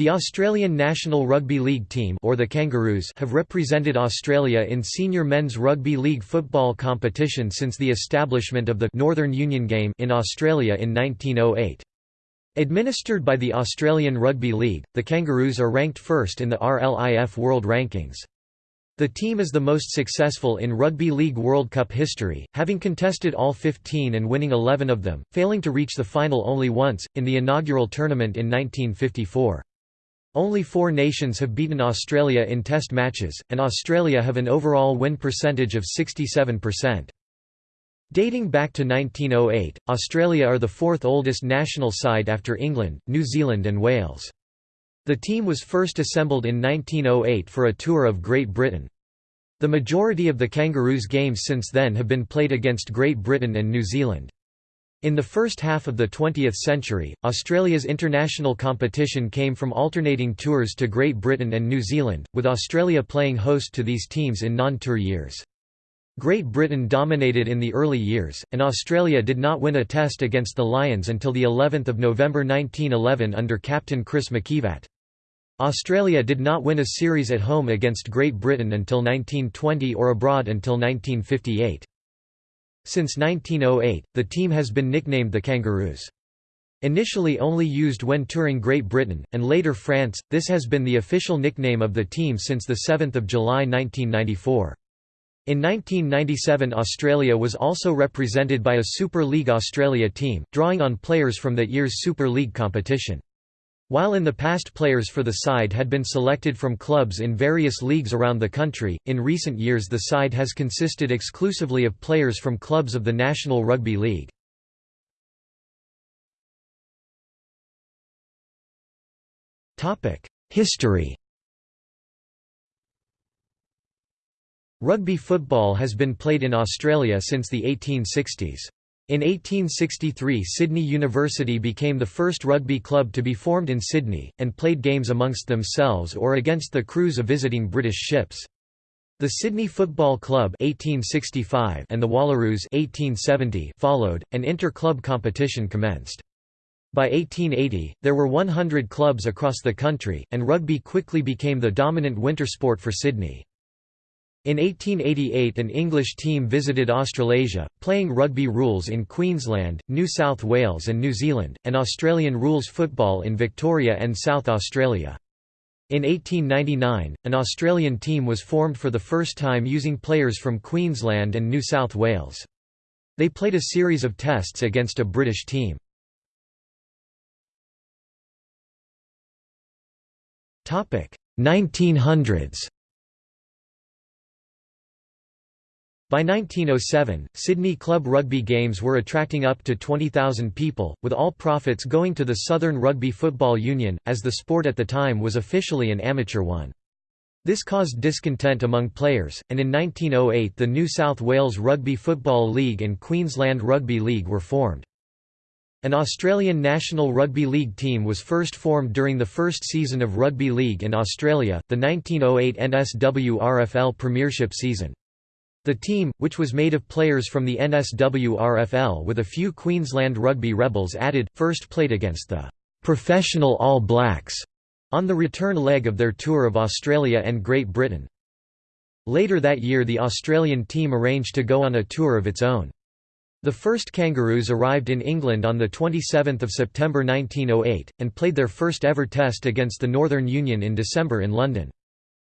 The Australian National Rugby League team or the Kangaroos have represented Australia in senior men's rugby league football competition since the establishment of the Northern Union game in Australia in 1908. Administered by the Australian Rugby League, the Kangaroos are ranked first in the RLIF World Rankings. The team is the most successful in Rugby League World Cup history, having contested all 15 and winning 11 of them, failing to reach the final only once, in the inaugural tournament in 1954. Only four nations have beaten Australia in test matches, and Australia have an overall win percentage of 67%. Dating back to 1908, Australia are the fourth oldest national side after England, New Zealand and Wales. The team was first assembled in 1908 for a tour of Great Britain. The majority of the Kangaroos games since then have been played against Great Britain and New Zealand. In the first half of the 20th century, Australia's international competition came from alternating tours to Great Britain and New Zealand, with Australia playing host to these teams in non-tour years. Great Britain dominated in the early years, and Australia did not win a test against the Lions until the 11th of November 1911 under captain Chris McKivat. Australia did not win a series at home against Great Britain until 1920 or abroad until 1958. Since 1908, the team has been nicknamed the Kangaroos. Initially only used when touring Great Britain, and later France, this has been the official nickname of the team since 7 July 1994. In 1997 Australia was also represented by a Super League Australia team, drawing on players from that year's Super League competition. While in the past players for the side had been selected from clubs in various leagues around the country, in recent years the side has consisted exclusively of players from clubs of the National Rugby League. History Rugby football has been played in Australia since the 1860s. In 1863 Sydney University became the first rugby club to be formed in Sydney, and played games amongst themselves or against the crews of visiting British ships. The Sydney Football Club 1865 and the Wallaroos 1870 followed, and inter-club competition commenced. By 1880, there were 100 clubs across the country, and rugby quickly became the dominant winter sport for Sydney. In 1888 an English team visited Australasia, playing rugby rules in Queensland, New South Wales and New Zealand, and Australian rules football in Victoria and South Australia. In 1899, an Australian team was formed for the first time using players from Queensland and New South Wales. They played a series of tests against a British team. Topic 1900s By 1907, Sydney club rugby games were attracting up to 20,000 people, with all profits going to the Southern Rugby Football Union, as the sport at the time was officially an amateur one. This caused discontent among players, and in 1908 the New South Wales Rugby Football League and Queensland Rugby League were formed. An Australian National Rugby League team was first formed during the first season of Rugby League in Australia, the 1908 NSWRFL Premiership season. The team, which was made of players from the NSWRFL with a few Queensland Rugby Rebels added, first played against the «professional All Blacks» on the return leg of their tour of Australia and Great Britain. Later that year the Australian team arranged to go on a tour of its own. The first Kangaroos arrived in England on 27 September 1908, and played their first ever test against the Northern Union in December in London.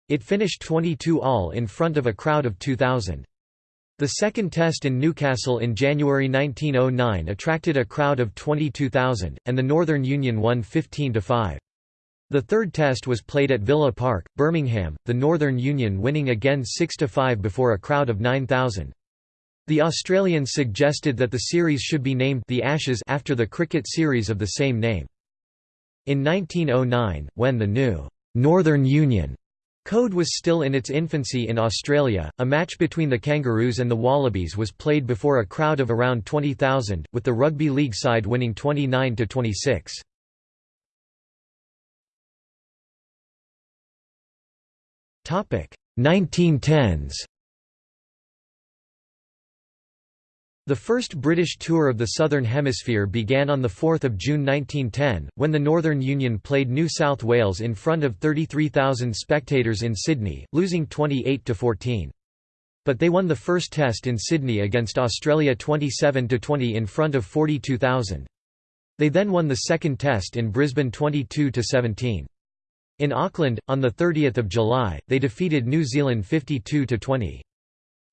It finished 22 all in front of a crowd of 2,000. The second test in Newcastle in January 1909 attracted a crowd of 22,000, and the Northern Union won 15–5. The third test was played at Villa Park, Birmingham, the Northern Union winning again 6–5 before a crowd of 9,000. The Australians suggested that the series should be named the Ashes after the cricket series of the same name. In 1909, when the new Northern Union Code was still in its infancy in Australia. A match between the Kangaroos and the Wallabies was played before a crowd of around 20,000, with the rugby league side winning 29 to 26. Topic: 1910s. The first British tour of the Southern Hemisphere began on 4 June 1910, when the Northern Union played New South Wales in front of 33,000 spectators in Sydney, losing 28–14. But they won the first test in Sydney against Australia 27–20 in front of 42,000. They then won the second test in Brisbane 22–17. In Auckland, on 30 July, they defeated New Zealand 52–20.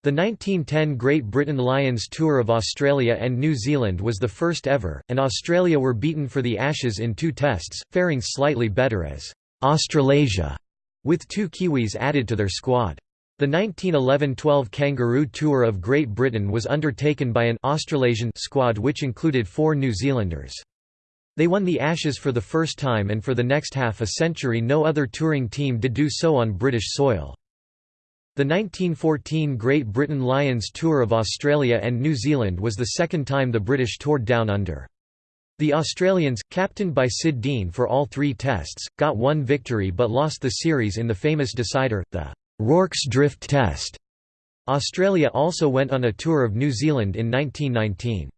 The 1910 Great Britain Lions Tour of Australia and New Zealand was the first ever, and Australia were beaten for the Ashes in two tests, faring slightly better as Australasia, with two Kiwis added to their squad. The 1911–12 Kangaroo Tour of Great Britain was undertaken by an Australasian squad which included four New Zealanders. They won the Ashes for the first time and for the next half a century no other touring team did do so on British soil. The 1914 Great Britain Lions Tour of Australia and New Zealand was the second time the British toured Down Under. The Australians, captained by Sid Deane for all three tests, got one victory but lost the series in the famous decider, the Rorke's Drift Test. Australia also went on a tour of New Zealand in 1919.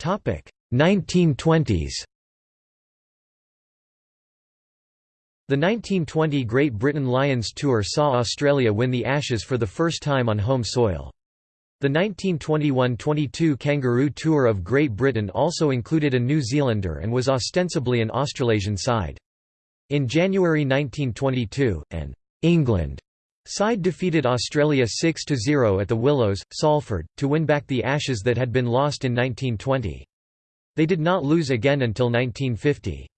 Topic 1920s. The 1920 Great Britain Lions Tour saw Australia win the Ashes for the first time on home soil. The 1921–22 Kangaroo Tour of Great Britain also included a New Zealander and was ostensibly an Australasian side. In January 1922, an England side defeated Australia 6–0 at the Willows, Salford, to win back the Ashes that had been lost in 1920. They did not lose again until 1950.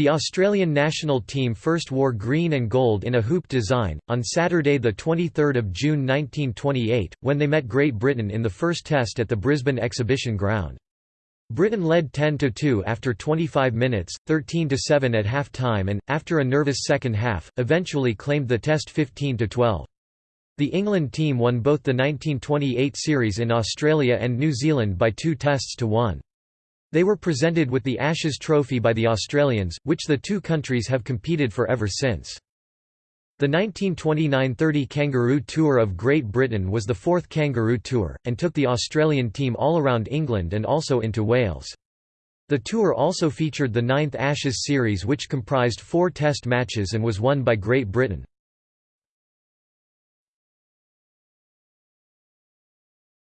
The Australian national team first wore green and gold in a hoop design, on Saturday 23 June 1928, when they met Great Britain in the first test at the Brisbane Exhibition Ground. Britain led 10–2 after 25 minutes, 13–7 at half-time and, after a nervous second half, eventually claimed the test 15–12. The England team won both the 1928 series in Australia and New Zealand by two tests to one. They were presented with the Ashes Trophy by the Australians, which the two countries have competed for ever since. The 1929–30 Kangaroo Tour of Great Britain was the fourth Kangaroo Tour, and took the Australian team all around England and also into Wales. The tour also featured the ninth Ashes series which comprised four test matches and was won by Great Britain.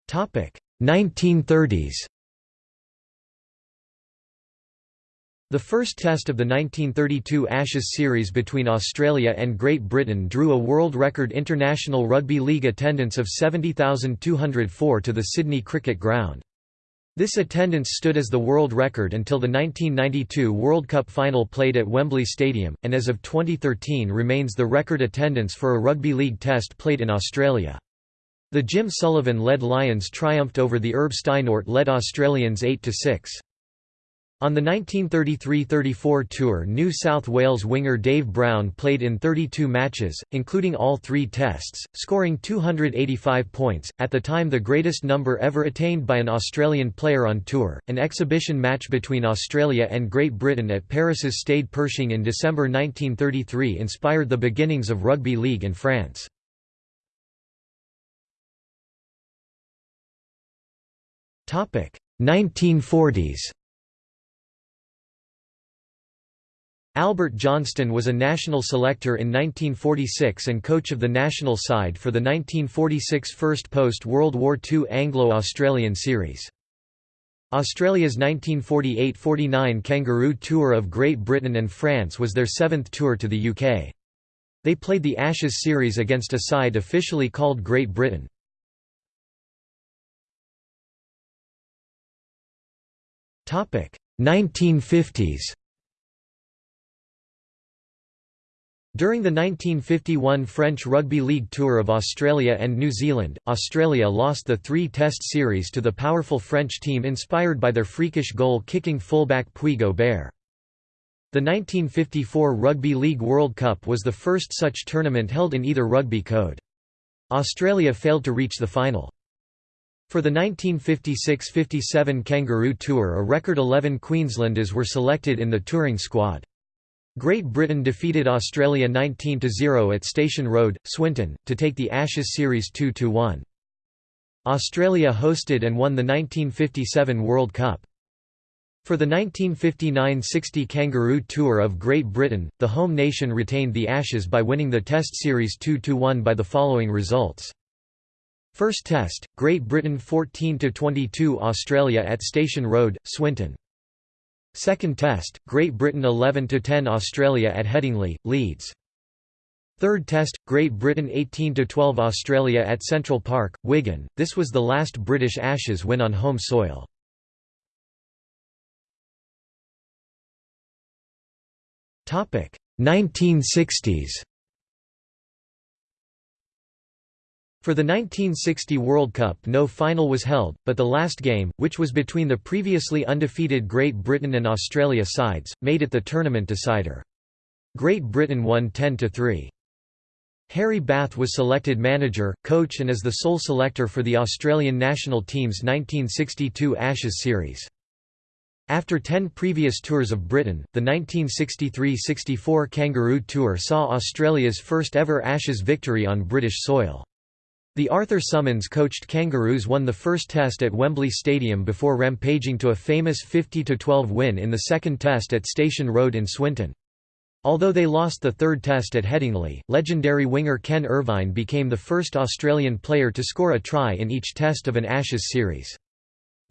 Topic 1930s The first test of the 1932 Ashes series between Australia and Great Britain drew a world record International Rugby League attendance of 70,204 to the Sydney Cricket Ground. This attendance stood as the world record until the 1992 World Cup final played at Wembley Stadium, and as of 2013 remains the record attendance for a rugby league test played in Australia. The Jim Sullivan-led Lions triumphed over the Herb Steinohrt-led Australians 8–6. On the 1933–34 tour New South Wales winger Dave Brown played in 32 matches, including all three tests, scoring 285 points, at the time the greatest number ever attained by an Australian player on tour. An exhibition match between Australia and Great Britain at Paris's Stade Pershing in December 1933 inspired the beginnings of rugby league in France. Topic 1940s Albert Johnston was a national selector in 1946 and coach of the national side for the 1946 first post-World War II Anglo-Australian series. Australia's 1948–49 Kangaroo Tour of Great Britain and France was their seventh tour to the UK. They played the Ashes series against a side officially called Great Britain. Topic 1950s During the 1951 French Rugby League Tour of Australia and New Zealand, Australia lost the three-test series to the powerful French team inspired by their freakish goal-kicking fullback Puig Aubert. The 1954 Rugby League World Cup was the first such tournament held in either rugby code. Australia failed to reach the final. For the 1956–57 Kangaroo Tour a record 11 Queenslanders were selected in the touring squad. Great Britain defeated Australia 19–0 at Station Road, Swinton, to take the Ashes series 2–1. Australia hosted and won the 1957 World Cup. For the 1959–60 Kangaroo Tour of Great Britain, the home nation retained the Ashes by winning the Test Series 2–1 by the following results. First Test, Great Britain 14–22 Australia at Station Road, Swinton. Second Test, Great Britain 11–10 Australia at Headingley, Leeds. Third Test, Great Britain 18–12 Australia at Central Park, Wigan, this was the last British Ashes win on home soil. Topic 1960s. For the 1960 World Cup no final was held, but the last game, which was between the previously undefeated Great Britain and Australia sides, made it the tournament decider. Great Britain won 10–3. Harry Bath was selected manager, coach and as the sole selector for the Australian national team's 1962 Ashes series. After ten previous tours of Britain, the 1963–64 Kangaroo Tour saw Australia's first ever Ashes victory on British soil. The Arthur Summons coached Kangaroos won the first test at Wembley Stadium before rampaging to a famous 50–12 win in the second test at Station Road in Swinton. Although they lost the third test at Headingley, legendary winger Ken Irvine became the first Australian player to score a try in each test of an Ashes series.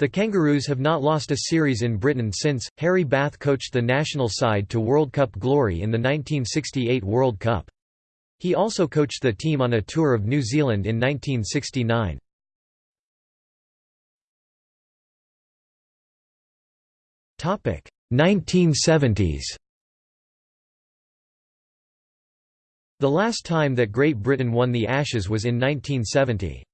The Kangaroos have not lost a series in Britain since. Harry Bath coached the national side to World Cup glory in the 1968 World Cup. He also coached the team on a tour of New Zealand in 1969. Topic 1970s. The last time that Great Britain won the Ashes was in 1970.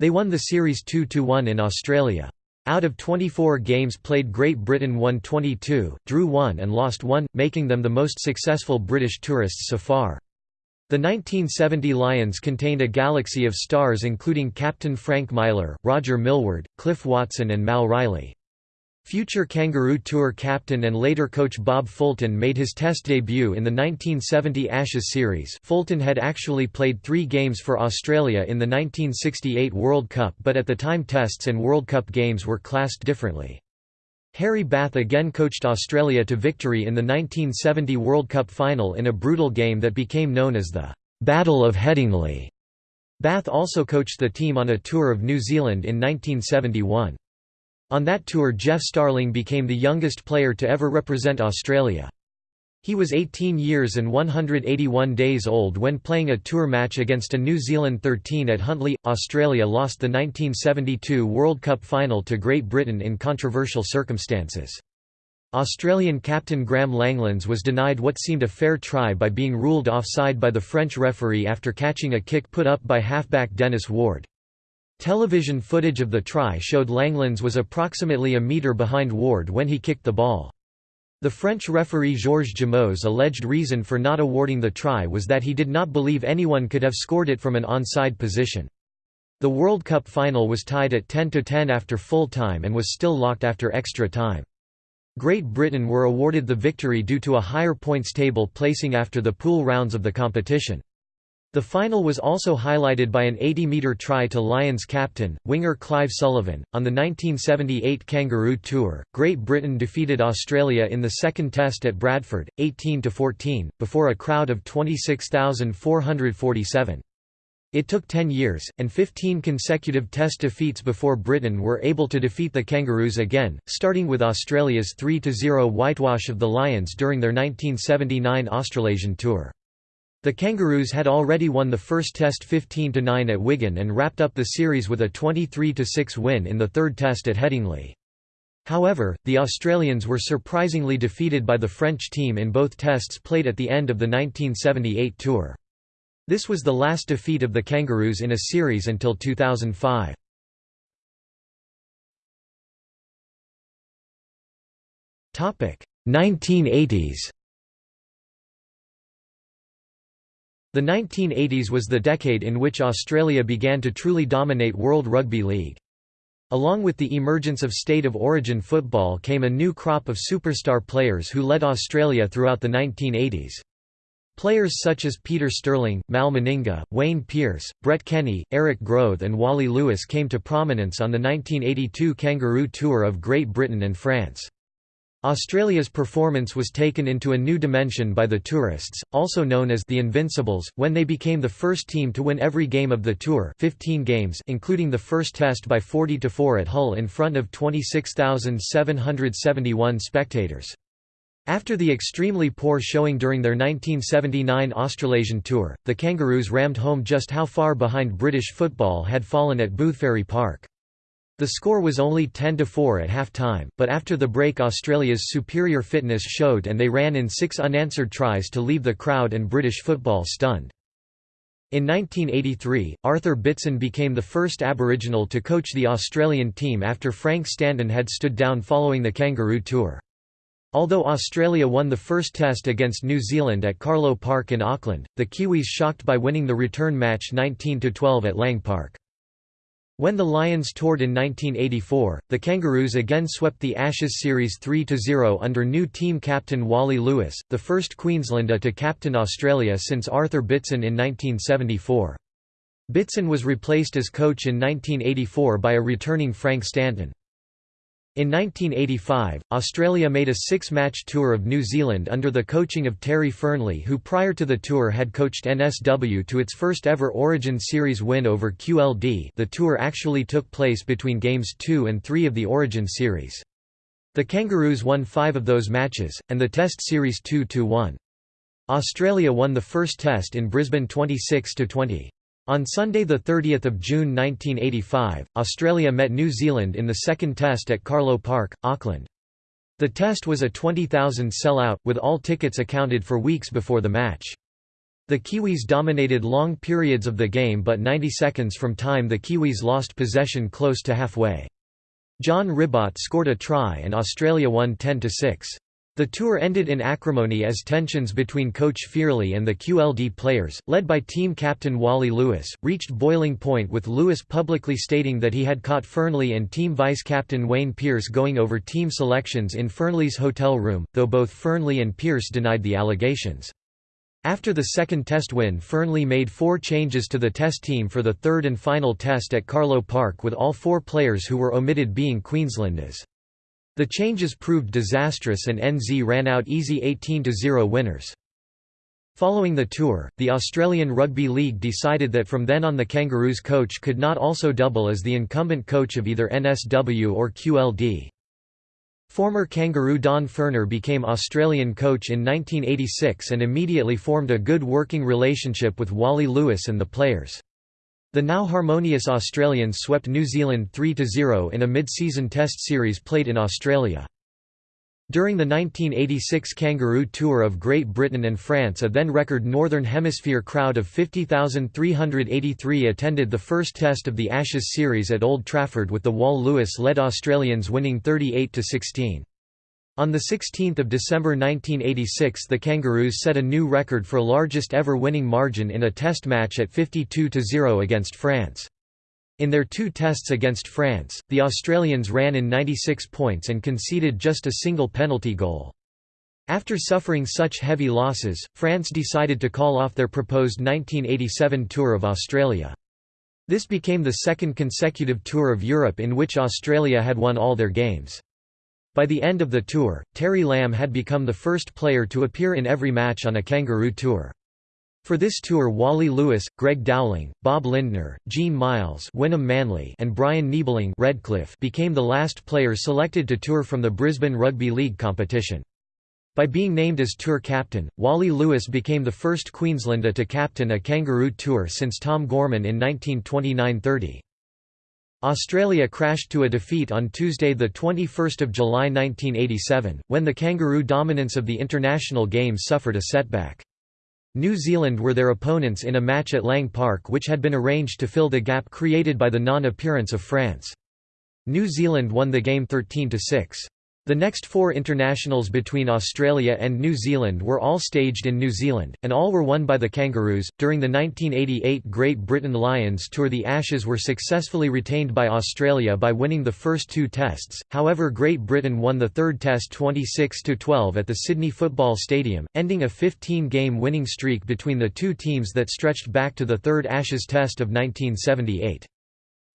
They won the series 2–1 in Australia. Out of 24 games played Great Britain won 22, drew 1 and lost 1, making them the most successful British tourists so far. The 1970 Lions contained a galaxy of stars including Captain Frank Myler, Roger Millward, Cliff Watson and Mal Reilly. Future Kangaroo Tour captain and later coach Bob Fulton made his Test debut in the 1970 Ashes series Fulton had actually played three games for Australia in the 1968 World Cup but at the time Tests and World Cup games were classed differently. Harry Bath again coached Australia to victory in the 1970 World Cup final in a brutal game that became known as the Battle of Headingley. Bath also coached the team on a tour of New Zealand in 1971. On that tour Geoff Starling became the youngest player to ever represent Australia. He was 18 years and 181 days old when playing a tour match against a New Zealand 13 at Huntly. Australia lost the 1972 World Cup final to Great Britain in controversial circumstances. Australian captain Graeme Langlands was denied what seemed a fair try by being ruled offside by the French referee after catching a kick put up by halfback Dennis Ward. Television footage of the try showed Langlands was approximately a metre behind Ward when he kicked the ball. The French referee Georges Jameau's alleged reason for not awarding the try was that he did not believe anyone could have scored it from an onside position. The World Cup final was tied at 10–10 after full time and was still locked after extra time. Great Britain were awarded the victory due to a higher points table placing after the pool rounds of the competition. The final was also highlighted by an 80-metre try to Lions captain, winger Clive Sullivan. On the 1978 Kangaroo Tour, Great Britain defeated Australia in the second test at Bradford, 18–14, before a crowd of 26,447. It took 10 years, and 15 consecutive test defeats before Britain were able to defeat the Kangaroos again, starting with Australia's 3–0 whitewash of the Lions during their 1979 Australasian Tour. The Kangaroos had already won the first Test 15–9 at Wigan and wrapped up the series with a 23–6 win in the third Test at Headingley. However, the Australians were surprisingly defeated by the French team in both Tests played at the end of the 1978 tour. This was the last defeat of the Kangaroos in a series until 2005. Topic 1980s. The 1980s was the decade in which Australia began to truly dominate World Rugby League. Along with the emergence of state of origin football came a new crop of superstar players who led Australia throughout the 1980s. Players such as Peter Sterling, Mal Meninga, Wayne Pearce, Brett Kenny, Eric Grothe and Wally Lewis came to prominence on the 1982 Kangaroo Tour of Great Britain and France. Australia's performance was taken into a new dimension by the tourists, also known as the Invincibles, when they became the first team to win every game of the tour 15 games including the first test by 40–4 at Hull in front of 26,771 spectators. After the extremely poor showing during their 1979 Australasian tour, the Kangaroos rammed home just how far behind British football had fallen at Boothferry Park. The score was only 10–4 at half-time, but after the break Australia's superior fitness showed and they ran in six unanswered tries to leave the crowd and British football stunned. In 1983, Arthur Beetson became the first Aboriginal to coach the Australian team after Frank Stanton had stood down following the Kangaroo Tour. Although Australia won the first test against New Zealand at Carlaw Park in Auckland, the Kiwis shocked by winning the return match 19–12 at Lang Park. When the Lions toured in 1984, the Kangaroos again swept the Ashes series 3–0 under new team captain Wally Lewis, the first Queenslander to captain Australia since Arthur Beetson in 1974. Beetson was replaced as coach in 1984 by a returning Frank Stanton. In 1985, Australia made a six-match tour of New Zealand under the coaching of Terry Fearnley who prior to the tour had coached NSW to its first ever Origin Series win over QLD the tour actually took place between Games 2 and 3 of the Origin Series. The Kangaroos won five of those matches, and the Test Series 2–1. Australia won the first Test in Brisbane 26–20. On Sunday 30 June 1985, Australia met New Zealand in the second test at Carlaw Park, Auckland. The test was a 20,000 sell-out, with all tickets accounted for weeks before the match. The Kiwis dominated long periods of the game but 90 seconds from time the Kiwis lost possession close to halfway. John Ribot scored a try and Australia won 10–6. The tour ended in acrimony as tensions between coach Fearnley and the QLD players, led by team captain Wally Lewis, reached boiling point with Lewis publicly stating that he had caught Fearnley and team vice-captain Wayne Pearce going over team selections in Fearnley's hotel room, though both Fearnley and Pearce denied the allegations. After the second test win Fearnley made four changes to the test team for the third and final test at Carlaw Park with all four players who were omitted being Queenslanders. The changes proved disastrous and NZ ran out easy 18–0 winners. Following the tour, the Australian Rugby League decided that from then on the Kangaroos coach could not also double as the incumbent coach of either NSW or QLD. Former Kangaroo Don Furner became Australian coach in 1986 and immediately formed a good working relationship with Wally Lewis and the players. The now harmonious Australians swept New Zealand 3–0 in a mid-season test series played in Australia. During the 1986 Kangaroo Tour of Great Britain and France a then-record Northern Hemisphere crowd of 50,383 attended the first test of the Ashes series at Old Trafford with the Wall Lewis-led Australians winning 38–16. On 16 December 1986 the Kangaroos set a new record for largest ever winning margin in a test match at 52–0 against France. In their two tests against France, the Australians ran in 96 points and conceded just a single penalty goal. After suffering such heavy losses, France decided to call off their proposed 1987 Tour of Australia. This became the second consecutive Tour of Europe in which Australia had won all their games. By the end of the tour, Terry Lamb had become the first player to appear in every match on a Kangaroo Tour. For this tour Wally Lewis, Greg Dowling, Bob Lindner, Gene Miles Wynnum Manly and Brian Niebling Redcliffe became the last players selected to tour from the Brisbane Rugby League competition. By being named as tour captain, Wally Lewis became the first Queenslander to captain a Kangaroo Tour since Tom Gorman in 1929–30. Australia crashed to a defeat on Tuesday 21 July 1987, when the Kangaroo dominance of the international game suffered a setback. New Zealand were their opponents in a match at Lang Park which had been arranged to fill the gap created by the non-appearance of France. New Zealand won the game 13–6. The next four internationals between Australia and New Zealand were all staged in New Zealand, and all were won by the Kangaroos. During the 1988 Great Britain Lions Tour, the Ashes were successfully retained by Australia by winning the first two tests. However, Great Britain won the third test 26 12 at the Sydney Football Stadium, ending a 15 game winning streak between the two teams that stretched back to the third Ashes Test of 1978.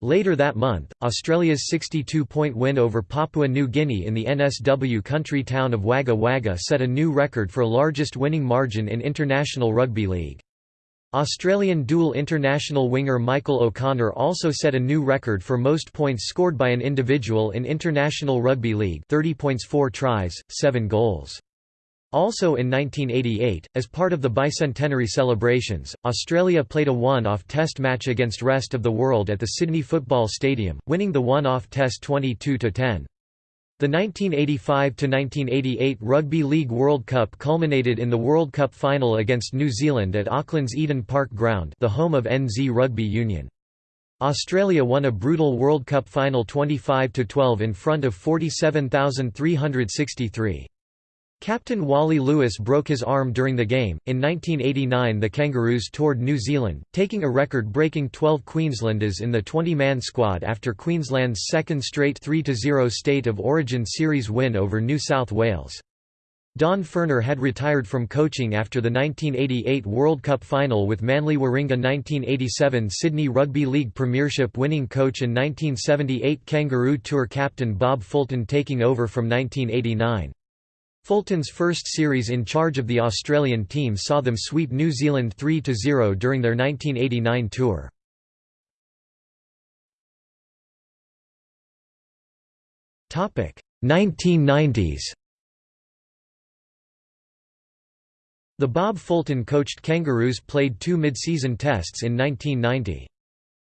Later that month, Australia's 62-point win over Papua New Guinea in the NSW country town of Wagga Wagga set a new record for largest winning margin in international rugby league. Australian dual international winger Michael O'Connor also set a new record for most points scored by an individual in international rugby league 30 points 4 tries, 7 goals. Also in 1988, as part of the bicentenary celebrations, Australia played a one-off test match against rest of the world at the Sydney Football Stadium, winning the one-off test 22–10. The 1985–1988 Rugby League World Cup culminated in the World Cup final against New Zealand at Auckland's Eden Park Ground the home of NZ Rugby Union. Australia won a brutal World Cup final 25–12 in front of 47,363. Captain Wally Lewis broke his arm during the game. In 1989, the Kangaroos toured New Zealand, taking a record breaking 12 Queenslanders in the 20 man squad after Queensland's second straight 3 0 State of Origin Series win over New South Wales. Don Furner had retired from coaching after the 1988 World Cup final with Manly Warringah 1987 Sydney Rugby League Premiership winning coach and 1978 Kangaroo Tour captain Bob Fulton taking over from 1989. Fulton's first series in charge of the Australian team saw them sweep New Zealand 3–0 during their 1989 tour. Topic 1990s. The Bob Fulton coached Kangaroos played two mid-season tests in 1990.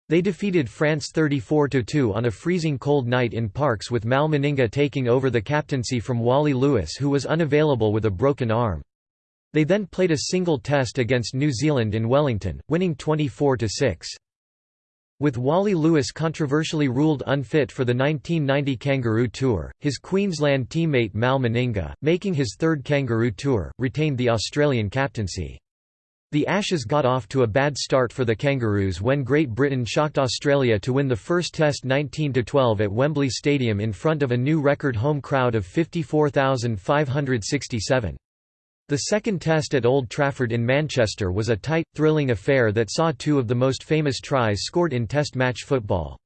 They defeated France 34–2 on a freezing cold night in Parkes with Mal Meninga taking over the captaincy from Wally Lewis who was unavailable with a broken arm. They then played a single test against New Zealand in Wellington, winning 24–6. With Wally Lewis controversially ruled unfit for the 1990 Kangaroo Tour, his Queensland teammate Mal Meninga, making his third Kangaroo Tour, retained the Australian captaincy. The Ashes got off to a bad start for the Kangaroos when Great Britain shocked Australia to win the first Test 19–12 at Wembley Stadium in front of a new record home crowd of 54,567. The second Test at Old Trafford in Manchester was a tight, thrilling affair that saw two of the most famous tries scored in Test match football.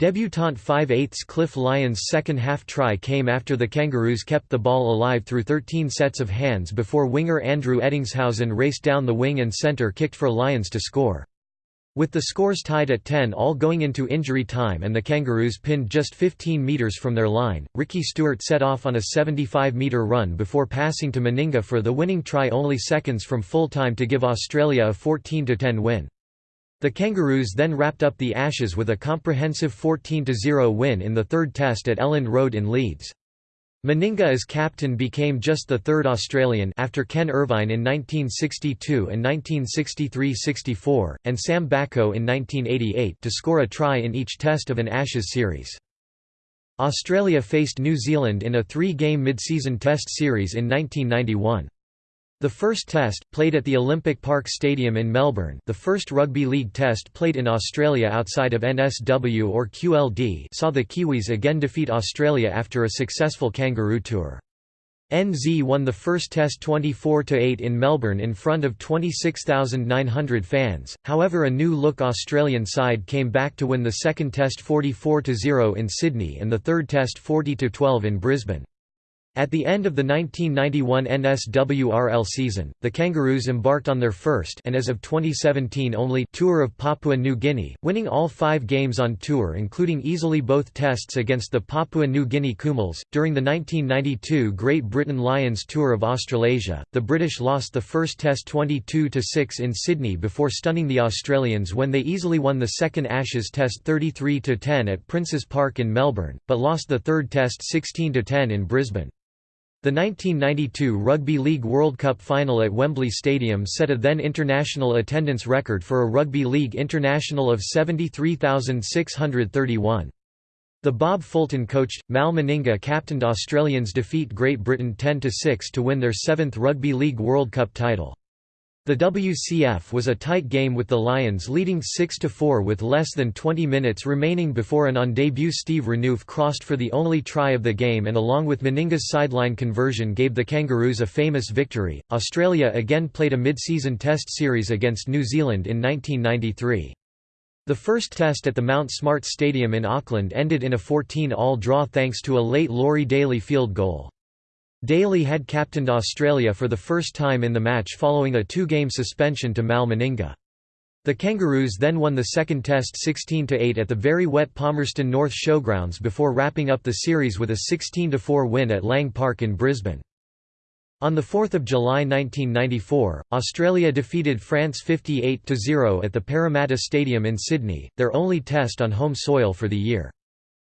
Debutant 5/8 Cliff Lyons' second-half try came after the Kangaroos kept the ball alive through 13 sets of hands before winger Andrew Ettingshausen raced down the wing and centre kicked for Lyons to score. With the scores tied at 10 all going into injury time and the Kangaroos pinned just 15 metres from their line, Ricky Stuart set off on a 75-metre run before passing to Meninga for the winning try only seconds from full time to give Australia a 14–10 win. The Kangaroos then wrapped up the Ashes with a comprehensive 14–0 win in the third test at Elland Road in Leeds. Meninga as captain became just the third Australian after Ken Irvine in 1962 and 1963–64, and Sam Backo in 1988 to score a try in each test of an Ashes series. Australia faced New Zealand in a three-game mid-season test series in 1991. The first test, played at the Olympic Park Stadium in Melbourne the first rugby league test played in Australia outside of NSW or QLD saw the Kiwis again defeat Australia after a successful Kangaroo Tour. NZ won the first test 24–8 in Melbourne in front of 26,900 fans, however a new-look Australian side came back to win the second test 44–0 in Sydney and the third test 40–12 in Brisbane. At the end of the 1991 NSWRL season, the Kangaroos embarked on their first and as of 2017 only tour of Papua New Guinea, winning all five games on tour including easily both tests against the Papua New Guinea Kumuls. During the 1992 Great Britain Lions Tour of Australasia, the British lost the first test 22–6 in Sydney before stunning the Australians when they easily won the second Ashes test 33–10 at Princes Park in Melbourne, but lost the third test 16–10 in Brisbane. The 1992 Rugby League World Cup final at Wembley Stadium set a then international attendance record for a Rugby League international of 73,631. The Bob Fulton coached, Mal Meninga captained Australians defeat Great Britain 10–6 to win their seventh Rugby League World Cup title. The WCF was a tight game with the Lions leading 6–4 with less than 20 minutes remaining before an on-debut Steve Renouf crossed for the only try of the game and along with Meninga's sideline conversion gave the Kangaroos a famous victory. Australia again played a mid-season test series against New Zealand in 1993. The first test at the Mount Smart Stadium in Auckland ended in a 14-all draw thanks to a late Laurie Daley field goal. Daley had captained Australia for the first time in the match following a two-game suspension to Mal Meninga. The Kangaroos then won the second test 16–8 at the very wet Palmerston North Showgrounds before wrapping up the series with a 16–4 win at Lang Park in Brisbane. On 4 July 1994, Australia defeated France 58–0 at the Parramatta Stadium in Sydney, their only test on home soil for the year.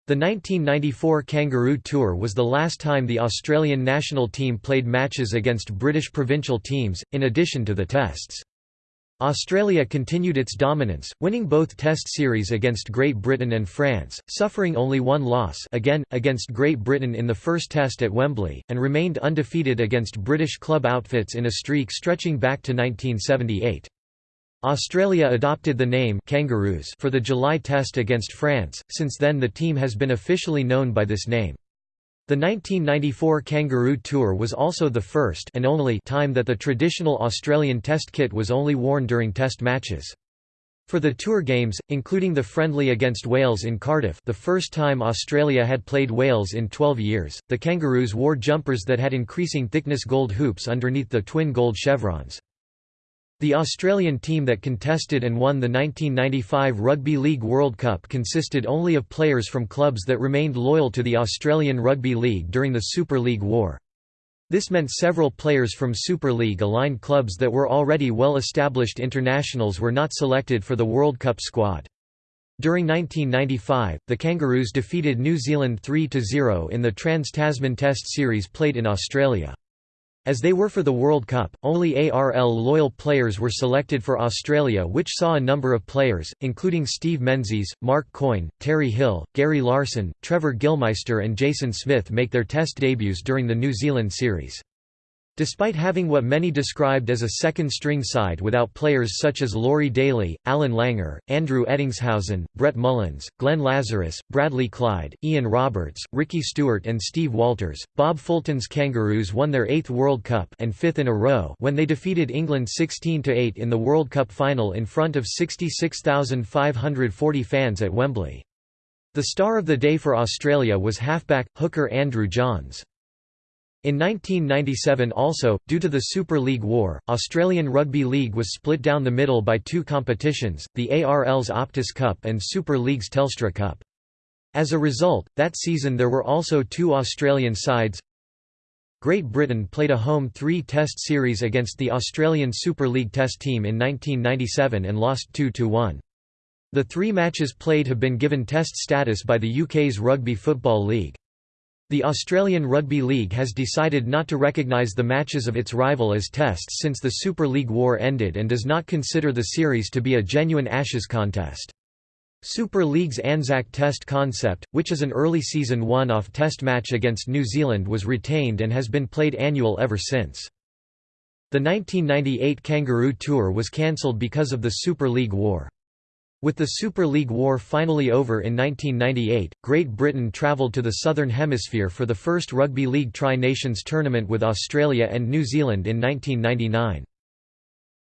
The 1994 Kangaroo Tour was the last time the Australian national team played matches against British provincial teams, in addition to the Tests. Australia continued its dominance, winning both Test series against Great Britain and France, suffering only one loss again, against Great Britain in the first Test at Wembley, and remained undefeated against British club outfits in a streak stretching back to 1978. Australia adopted the name Kangaroos for the July Test against France, since then the team has been officially known by this name. The 1994 Kangaroo Tour was also the first and only time that the traditional Australian Test kit was only worn during Test matches. For the Tour Games, including the friendly against Wales in Cardiff the first time Australia had played Wales in 12 years, the Kangaroos wore jumpers that had increasing thickness gold hoops underneath the twin gold chevrons. The Australian team that contested and won the 1995 Rugby League World Cup consisted only of players from clubs that remained loyal to the Australian Rugby League during the Super League War. This meant several players from Super League-aligned clubs that were already well-established internationals were not selected for the World Cup squad. During 1995, the Kangaroos defeated New Zealand 3–0 in the Trans-Tasman Test series played in Australia. As they were for the World Cup, only ARL loyal players were selected for Australia which saw a number of players, including Steve Menzies, Mark Coyne, Terry Hill, Gary Larson, Trevor Gilmeister and Jason Smith make their Test debuts during the New Zealand series. Despite having what many described as a second-string side without players such as Laurie Daley, Allan Langer, Andrew Ettingshausen, Brett Mullins, Glenn Lazarus, Bradley Clyde, Ian Roberts, Ricky Stuart and Steve Walters, Bob Fulton's Kangaroos won their eighth World Cup and fifth in a row when they defeated England 16–8 in the World Cup final in front of 66,540 fans at Wembley. The star of the day for Australia was halfback, hooker Andrew Johns. In 1997 also, due to the Super League War, Australian Rugby League was split down the middle by two competitions, the ARL's Optus Cup and Super League's Telstra Cup. As a result, that season there were also two Australian sides. Great Britain played a home three-test series against the Australian Super League Test team in 1997 and lost 2–1. The three matches played have been given Test status by the UK's Rugby Football League. The Australian Rugby League has decided not to recognise the matches of its rival as tests since the Super League War ended and does not consider the series to be a genuine Ashes contest. Super League's Anzac Test concept, which is an early season one-off test match against New Zealand was retained and has been played annual ever since. The 1998 Kangaroo Tour was cancelled because of the Super League War. With the Super League War finally over in 1998, Great Britain travelled to the Southern Hemisphere for the first Rugby League Tri-Nations tournament with Australia and New Zealand in 1999.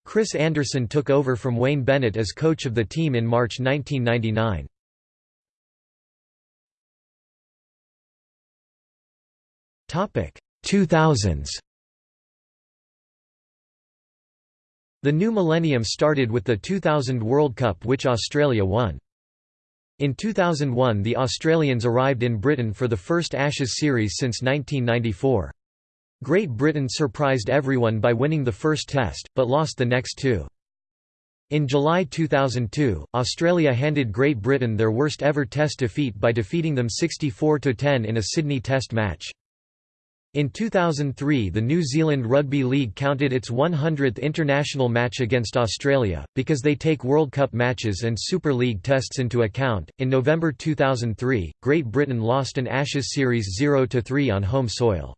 Chris Anderson took over from Wayne Bennett as coach of the team in March 1999. Topic 2000s The new millennium started with the 2000 World Cup which Australia won. In 2001 the Australians arrived in Britain for the first Ashes series since 1994. Great Britain surprised everyone by winning the first test, but lost the next two. In July 2002, Australia handed Great Britain their worst ever test defeat by defeating them 64–10 in a Sydney test match. In 2003 the New Zealand Rugby League counted its 100th international match against Australia, because they take World Cup matches and Super League tests into account. In November 2003, Great Britain lost an Ashes series 0–3 on home soil.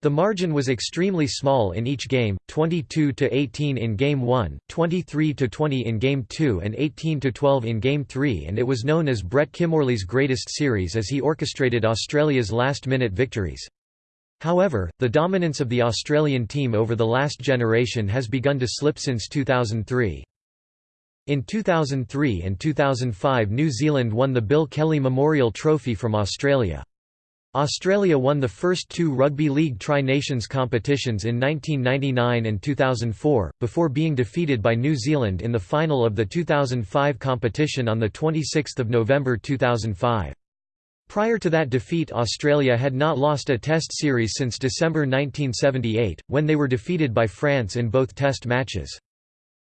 The margin was extremely small in each game, 22–18 in game 1, 23–20 in game 2 and 18–12 in game 3 and it was known as Brett Kimmorley's greatest series as he orchestrated Australia's last-minute victories. However, the dominance of the Australian team over the last generation has begun to slip since 2003. In 2003 and 2005 New Zealand won the Bill Kelly Memorial Trophy from Australia. Australia won the first two Rugby League Tri-Nations competitions in 1999 and 2004, before being defeated by New Zealand in the final of the 2005 competition on 26 November 2005. Prior to that defeat Australia had not lost a Test series since December 1978, when they were defeated by France in both Test matches.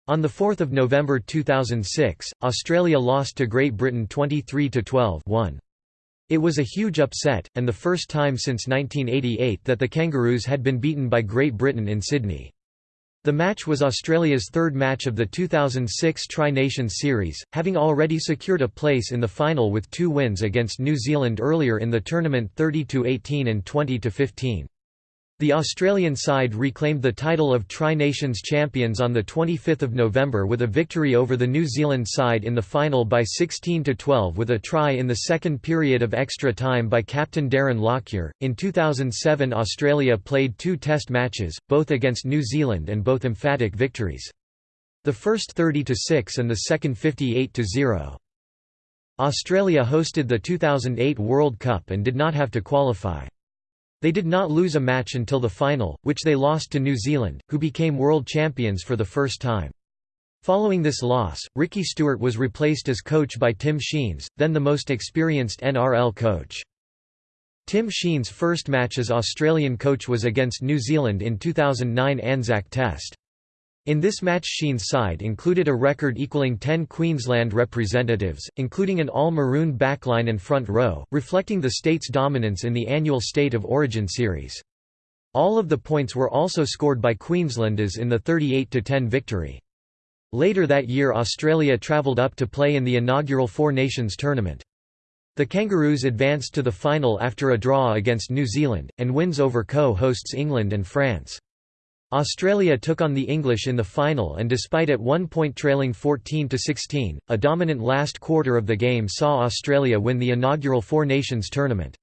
On 4 November 2006, Australia lost to Great Britain 23–12 It was a huge upset, and the first time since 1988 that the Kangaroos had been beaten by Great Britain in Sydney. The match was Australia's third match of the 2006 Tri-Nations Series, having already secured a place in the final with two wins against New Zealand earlier in the tournament 30–18 and 20–15. The Australian side reclaimed the title of Tri-Nations champions on 25 November with a victory over the New Zealand side in the final by 16–12 with a try in the second period of extra time by captain Darren Lockyer. In 2007 Australia played two test matches, both against New Zealand and both emphatic victories. The first 30–6 and the second 58–0. Australia hosted the 2008 World Cup and did not have to qualify. They did not lose a match until the final, which they lost to New Zealand, who became world champions for the first time. Following this loss, Ricky Stuart was replaced as coach by Tim Sheens, then the most experienced NRL coach. Tim Sheens' first match as Australian coach was against New Zealand in 2009 Anzac Test. In this match Sheens' side included a record equaling 10 Queensland representatives, including an all-maroon backline and front row, reflecting the state's dominance in the annual State of Origin series. All of the points were also scored by Queenslanders in the 38–10 victory. Later that year Australia travelled up to play in the inaugural Four Nations tournament. The Kangaroos advanced to the final after a draw against New Zealand, and wins over co-hosts England and France. Australia took on the English in the final and despite at one point trailing 14–16, a dominant last quarter of the game saw Australia win the inaugural Four Nations tournament.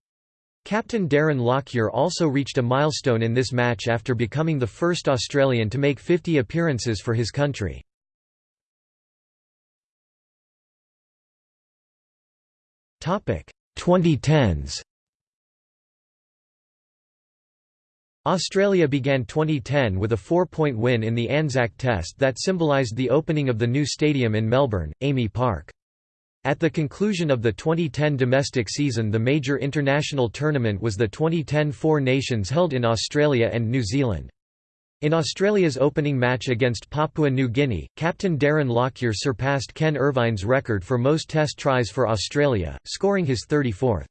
Captain Darren Lockyer also reached a milestone in this match after becoming the first Australian to make 50 appearances for his country. Topic 2010s Australia began 2010 with a four-point win in the Anzac Test that symbolised the opening of the new stadium in Melbourne, AAMI Park. At the conclusion of the 2010 domestic season the major international tournament was the 2010 Four Nations held in Australia and New Zealand. In Australia's opening match against Papua New Guinea, captain Darren Lockyer surpassed Ken Irvine's record for most test tries for Australia, scoring his 34th.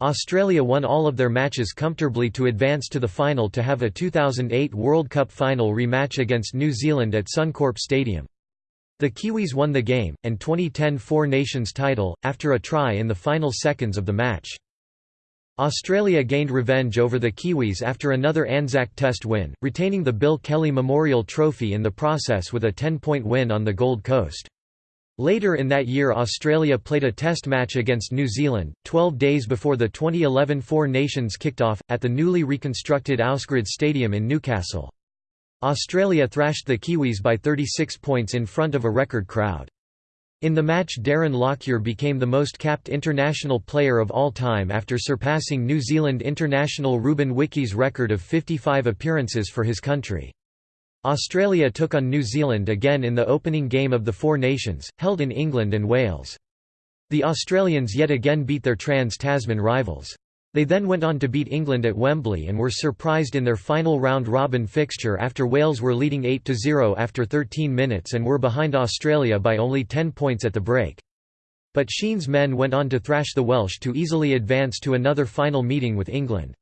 Australia won all of their matches comfortably to advance to the final to have a 2008 World Cup final rematch against New Zealand at Suncorp Stadium. The Kiwis won the game, and 2010 Four Nations title, after a try in the final seconds of the match. Australia gained revenge over the Kiwis after another Anzac Test win, retaining the Bill Kelly Memorial Trophy in the process with a 10-point win on the Gold Coast. Later in that year Australia played a test match against New Zealand, 12 days before the 2011 Four Nations kicked off, at the newly reconstructed Ausgrid Stadium in Newcastle. Australia thrashed the Kiwis by 36 points in front of a record crowd. In the match Darren Lockyer became the most capped international player of all time after surpassing New Zealand international Ruben Wiki's record of 55 appearances for his country. Australia took on New Zealand again in the opening game of the Four Nations, held in England and Wales. The Australians yet again beat their trans-Tasman rivals. They then went on to beat England at Wembley and were surprised in their final round-robin fixture after Wales were leading 8–0 after 13 minutes and were behind Australia by only 10 points at the break. But Sheens' men went on to thrash the Welsh to easily advance to another final meeting with England.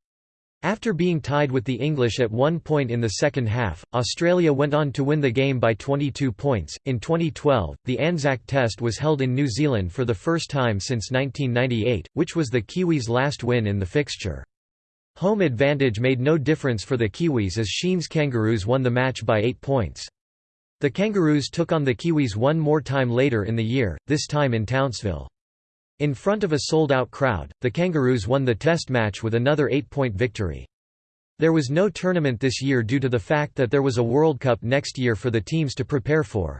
After being tied with the English at one point in the second half, Australia went on to win the game by 22 points. In 2012, the Anzac Test was held in New Zealand for the first time since 1998, which was the Kiwis' last win in the fixture. Home advantage made no difference for the Kiwis as Sheens' Kangaroos won the match by 8 points. The Kangaroos took on the Kiwis one more time later in the year, this time in Townsville. In front of a sold-out crowd, the Kangaroos won the test match with another eight-point victory. There was no tournament this year due to the fact that there was a World Cup next year for the teams to prepare for.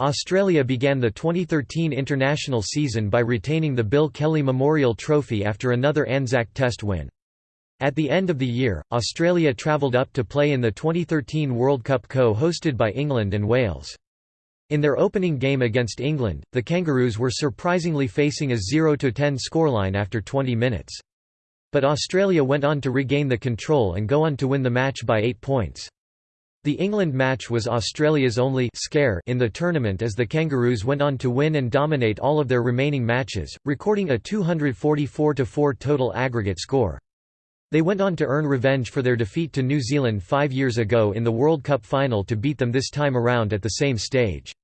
Australia began the 2013 international season by retaining the Bill Kelly Memorial Trophy after another Anzac Test win. At the end of the year, Australia travelled up to play in the 2013 World Cup co-hosted by England and Wales. In their opening game against England, the Kangaroos were surprisingly facing a 0–10 scoreline after 20 minutes. But Australia went on to regain the control and go on to win the match by 8 points. The England match was Australia's only scare in the tournament as the Kangaroos went on to win and dominate all of their remaining matches, recording a 244–4 total aggregate score. They went on to earn revenge for their defeat to New Zealand five years ago in the World Cup final to beat them this time around at the same stage.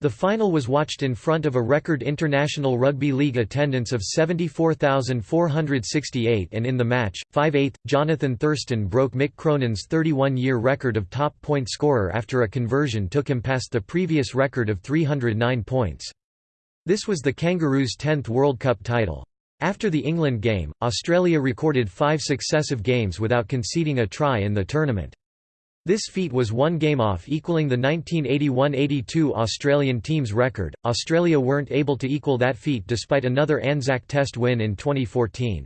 The final was watched in front of a record International Rugby League attendance of 74,468 and in the match, 5-8, Johnathan Thurston broke Mick Cronin's 31-year record of top point scorer after a conversion took him past the previous record of 309 points. This was the Kangaroos' 10th World Cup title. After the England game, Australia recorded five successive games without conceding a try in the tournament. This feat was one game off equaling the 1981–82 Australian team's record. Australia weren't able to equal that feat despite another Anzac Test win in 2014.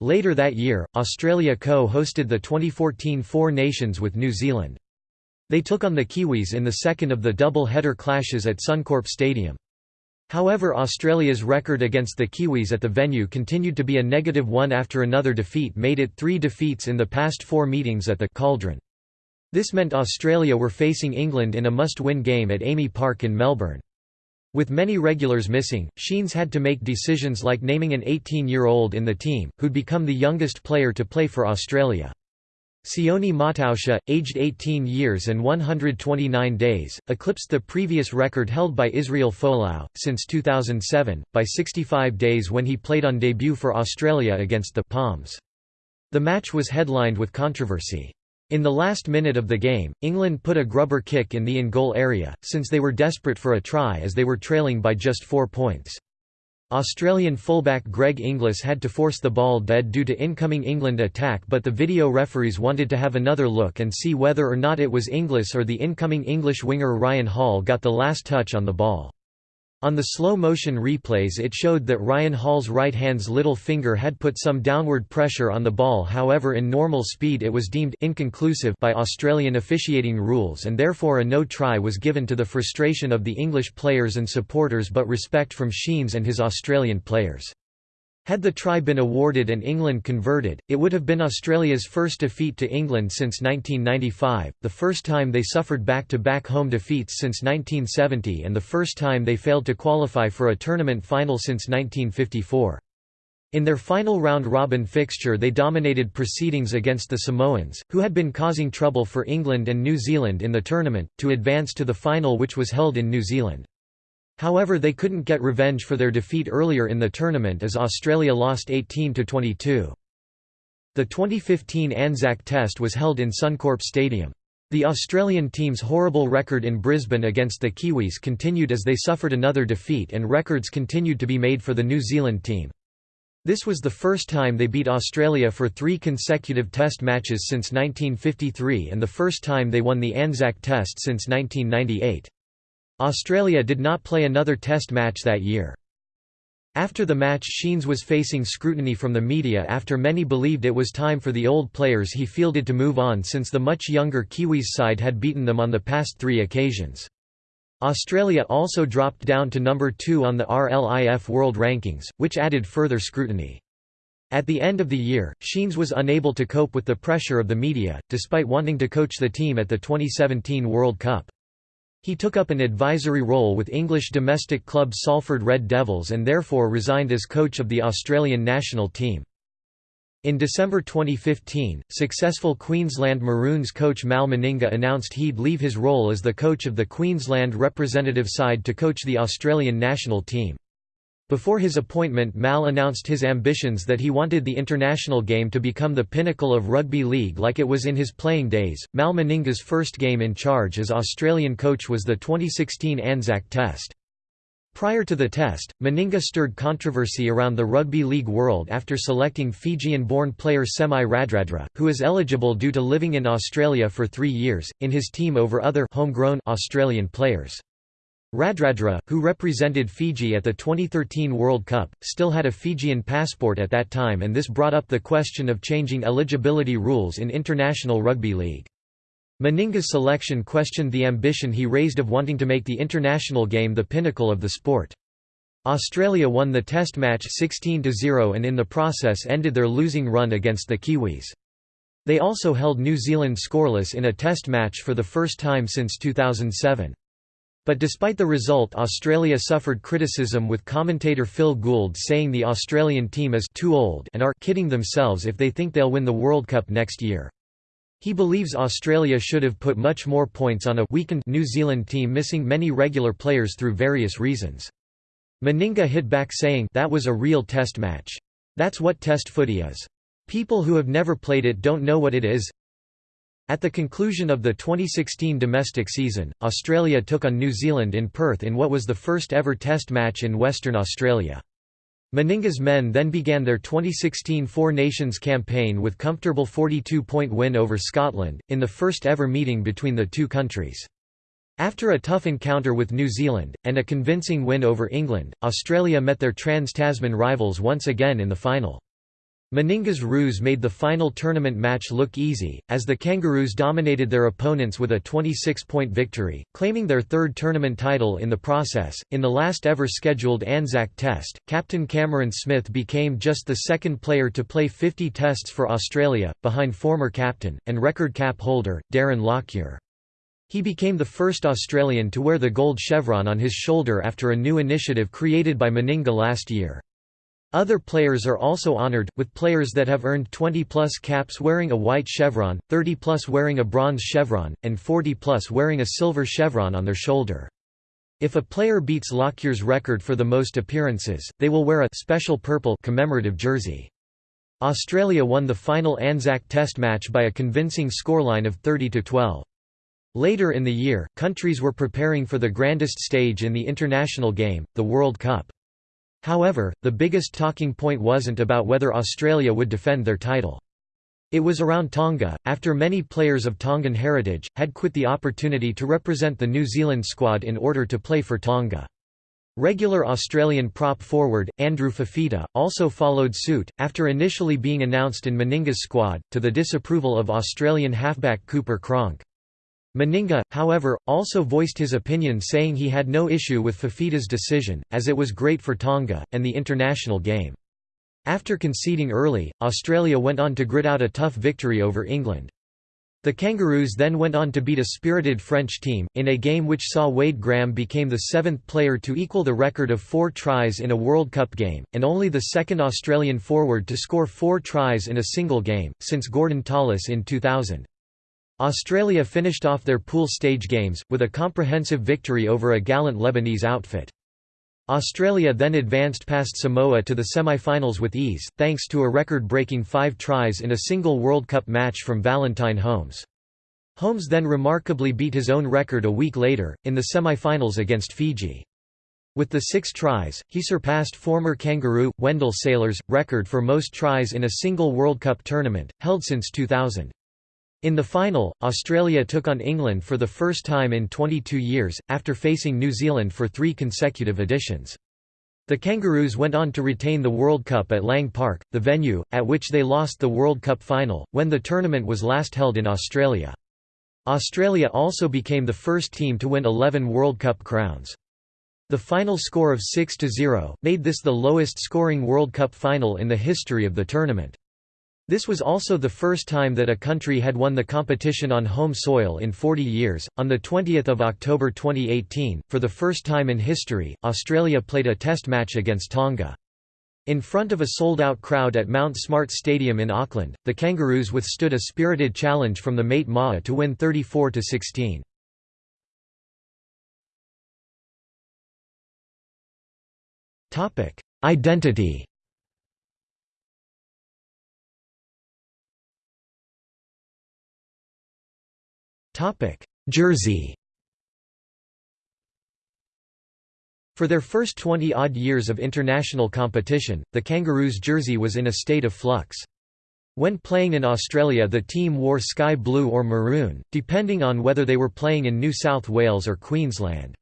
Later that year, Australia co-hosted the 2014 Four Nations with New Zealand. They took on the Kiwis in the second of the double-header clashes at Suncorp Stadium. However Australia's record against the Kiwis at the venue continued to be a negative one after another defeat made it three defeats in the past four meetings at the Cauldron. This meant Australia were facing England in a must-win game at AAMI Park in Melbourne. With many regulars missing, Sheens had to make decisions like naming an 18-year-old in the team, who'd become the youngest player to play for Australia. Sione Mata'utia, aged 18 years and 129 days, eclipsed the previous record held by Israel Folau, since 2007, by 65 days when he played on debut for Australia against the Poms. The match was headlined with controversy. In the last minute of the game, England put a grubber kick in the in-goal area, since they were desperate for a try as they were trailing by just four points. Australian fullback Greg Inglis had to force the ball dead due to incoming England attack but the video referees wanted to have another look and see whether or not it was Inglis or the incoming English winger Ryan Hall got the last touch on the ball. On the slow-motion replays it showed that Ryan Hall's right hand's little finger had put some downward pressure on the ball however in normal speed it was deemed inconclusive by Australian officiating rules and therefore a no try was given to the frustration of the English players and supporters but respect from Sheens and his Australian players. Had the try been awarded and England converted, it would have been Australia's first defeat to England since 1995, the first time they suffered back-to-back -back home defeats since 1970 and the first time they failed to qualify for a tournament final since 1954. In their final round-robin fixture they dominated proceedings against the Samoans, who had been causing trouble for England and New Zealand in the tournament, to advance to the final which was held in New Zealand. However they couldn't get revenge for their defeat earlier in the tournament as Australia lost 18–22. The 2015 Anzac Test was held in Suncorp Stadium. The Australian team's horrible record in Brisbane against the Kiwis continued as they suffered another defeat and records continued to be made for the New Zealand team. This was the first time they beat Australia for three consecutive Test matches since 1953 and the first time they won the Anzac Test since 1998. Australia did not play another Test match that year. After the match Sheens was facing scrutiny from the media after many believed it was time for the old players he fielded to move on since the much younger Kiwis side had beaten them on the past three occasions. Australia also dropped down to number 2 on the RLIF World Rankings, which added further scrutiny. At the end of the year, Sheens was unable to cope with the pressure of the media, despite wanting to coach the team at the 2017 World Cup. He took up an advisory role with English domestic club Salford Red Devils and therefore resigned as coach of the Australian national team. In December 2015, successful Queensland Maroons coach Mal Meninga announced he'd leave his role as the coach of the Queensland representative side to coach the Australian national team. Before his appointment Mal announced his ambitions that he wanted the international game to become the pinnacle of rugby league like it was in his playing days. Mal Meninga's first game in charge as Australian coach was the 2016 Anzac Test. Prior to the test, Meninga stirred controversy around the rugby league world after selecting Fijian-born player Semi Radradra, who is eligible due to living in Australia for three years, in his team over other homegrown Australian players. Radradra, who represented Fiji at the 2013 World Cup, still had a Fijian passport at that time and this brought up the question of changing eligibility rules in International Rugby League. Meninga's selection questioned the ambition he raised of wanting to make the international game the pinnacle of the sport. Australia won the test match 16–0 and in the process ended their losing run against the Kiwis. They also held New Zealand scoreless in a test match for the first time since 2007. But despite the result Australia suffered criticism with commentator Phil Gould saying the Australian team is too old and are kidding themselves if they think they'll win the World Cup next year. He believes Australia should have put much more points on a weakened New Zealand team missing many regular players through various reasons. Meninga hit back saying that was a real test match. That's what test footy is. People who have never played it don't know what it is. At the conclusion of the 2016 domestic season, Australia took on New Zealand in Perth in what was the first ever test match in Western Australia. Meninga's men then began their 2016 Four Nations campaign with comfortable 42-point win over Scotland, in the first ever meeting between the two countries. After a tough encounter with New Zealand, and a convincing win over England, Australia met their trans-Tasman rivals once again in the final. Meninga's ruse made the final tournament match look easy, as the Kangaroos dominated their opponents with a 26-point victory, claiming their third tournament title in the process. In the last ever scheduled Anzac Test, captain Cameron Smith became just the second player to play 50 tests for Australia, behind former captain, and record cap holder, Darren Lockyer. He became the first Australian to wear the gold chevron on his shoulder after a new initiative created by Meninga last year. Other players are also honored, with players that have earned 20-plus caps wearing a white chevron, 30-plus wearing a bronze chevron, and 40-plus wearing a silver chevron on their shoulder. If a player beats Lockyer's record for the most appearances, they will wear a special purple commemorative jersey. Australia won the final Anzac Test match by a convincing scoreline of 30–12. Later in the year, countries were preparing for the grandest stage in the international game, the World Cup. However, the biggest talking point wasn't about whether Australia would defend their title. It was around Tonga, after many players of Tongan heritage, had quit the opportunity to represent the New Zealand squad in order to play for Tonga. Regular Australian prop forward, Andrew Fifita, also followed suit, after initially being announced in Meninga's squad, to the disapproval of Australian halfback Cooper Cronk. Meninga, however, also voiced his opinion saying he had no issue with Fifita's decision, as it was great for Tonga, and the international game. After conceding early, Australia went on to grit out a tough victory over England. The Kangaroos then went on to beat a spirited French team, in a game which saw Wade Graham became the seventh player to equal the record of four tries in a World Cup game, and only the second Australian forward to score four tries in a single game, since Gordon Tallis in 2000. Australia finished off their pool stage games, with a comprehensive victory over a gallant Lebanese outfit. Australia then advanced past Samoa to the semi-finals with ease, thanks to a record-breaking five tries in a single World Cup match from Valentine Holmes. Holmes then remarkably beat his own record a week later, in the semi-finals against Fiji. With the six tries, he surpassed former Kangaroo, Wendell Sailor's, record for most tries in a single World Cup tournament, held since 2000. In the final, Australia took on England for the first time in 22 years, after facing New Zealand for three consecutive editions. The Kangaroos went on to retain the World Cup at Lang Park, the venue, at which they lost the World Cup final, when the tournament was last held in Australia. Australia also became the first team to win 11 World Cup crowns. The final score of 6–0, made this the lowest scoring World Cup final in the history of the tournament. This was also the first time that a country had won the competition on home soil in 40 years. On the 20th of October 2018, for the first time in history, Australia played a test match against Tonga. In front of a sold-out crowd at Mount Smart Stadium in Auckland, the Kangaroos withstood a spirited challenge from the Mate Ma'a to win 34–16. Topic: Identity Jersey For their first 20-odd years of international competition, the Kangaroos jersey was in a state of flux. When playing in Australia the team wore sky blue or maroon, depending on whether they were playing in New South Wales or Queensland.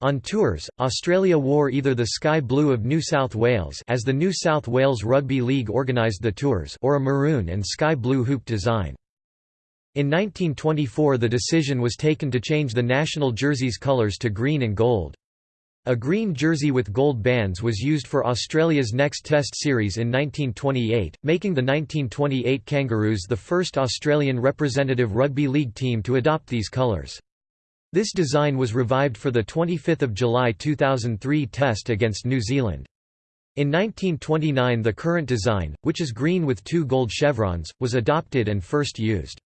On tours, Australia wore either the sky blue of New South Wales as the New South Wales Rugby League organised the tours or a maroon and sky blue hoop design. In 1924 the decision was taken to change the national jersey's colours to green and gold. A green jersey with gold bands was used for Australia's next Test series in 1928, making the 1928 Kangaroos the first Australian representative rugby league team to adopt these colours. This design was revived for the 25 July 2003 Test against New Zealand. In 1929 the current design, which is green with two gold chevrons, was adopted and first used.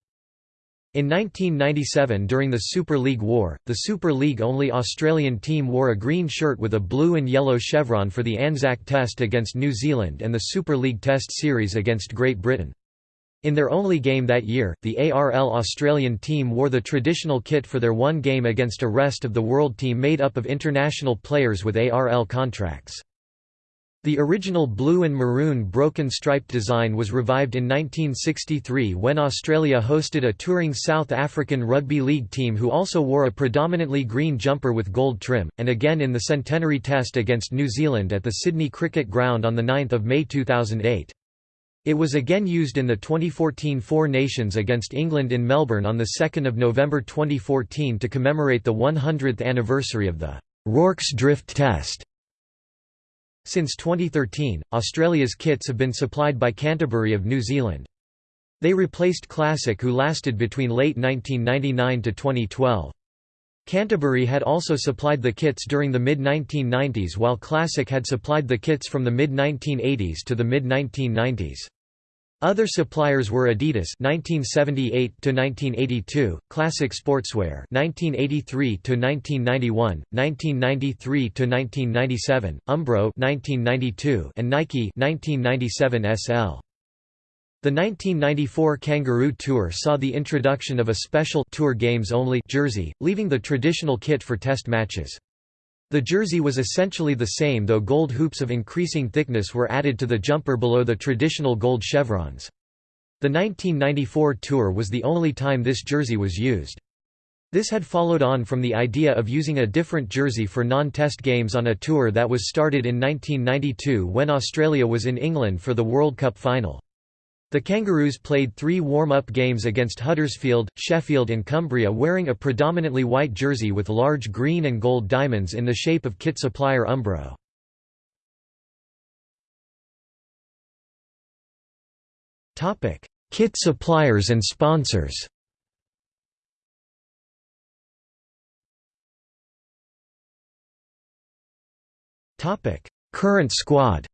In 1997 during the Super League War, the Super League-only Australian team wore a green shirt with a blue and yellow chevron for the Anzac Test against New Zealand and the Super League Test series against Great Britain. In their only game that year, the ARL Australian team wore the traditional kit for their one game against a rest of the world team made up of international players with ARL contracts. The original blue and maroon broken striped design was revived in 1963 when Australia hosted a touring South African rugby league team who also wore a predominantly green jumper with gold trim, and again in the centenary test against New Zealand at the Sydney Cricket Ground on 9 May 2008. It was again used in the 2014 Four Nations against England in Melbourne on 2 November 2014 to commemorate the 100th anniversary of the Rorke's Drift Test. Since 2013, Australia's kits have been supplied by Canterbury of New Zealand. They replaced Classic who lasted between late 1999 to 2012. Canterbury had also supplied the kits during the mid-1990s while Classic had supplied the kits from the mid-1980s to the mid-1990s. Other suppliers were Adidas (1978 to 1982), Classic Sportswear (1983 to 1991, 1993 to 1997), Umbro (1992), and Nike (1997 SL). The 1994 Kangaroo Tour saw the introduction of a special Tour Games only jersey, leaving the traditional kit for test matches. The jersey was essentially the same though gold hoops of increasing thickness were added to the jumper below the traditional gold chevrons. The 1994 tour was the only time this jersey was used. This had followed on from the idea of using a different jersey for non-test games on a tour that was started in 1992 when Australia was in England for the World Cup final. The Kangaroos played three warm-up games against Huddersfield, Sheffield and Cumbria wearing a predominantly white jersey with large green and gold diamonds in the shape of kit supplier Umbro. Kit suppliers and sponsors. Current squad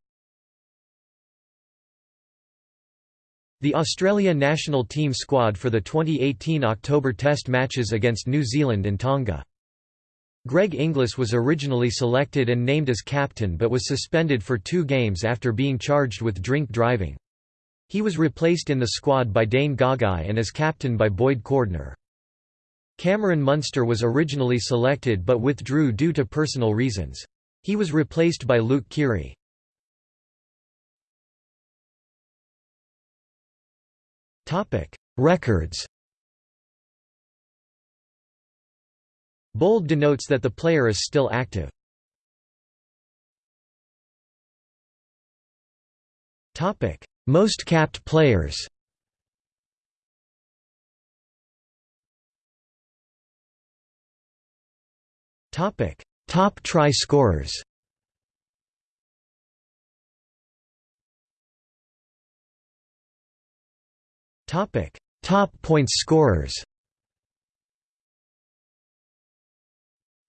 The Australia national team squad for the 2018 October Test matches against New Zealand and Tonga. Greg Inglis was originally selected and named as captain but was suspended for two games after being charged with drink driving. He was replaced in the squad by Dane Gagai and as captain by Boyd Cordner. Cameron Munster was originally selected but withdrew due to personal reasons. He was replaced by Luke Keary. Records Bold denotes that the player is still active. Topic: Most capped players Topic: Top try scorers Topic: Top points scorers.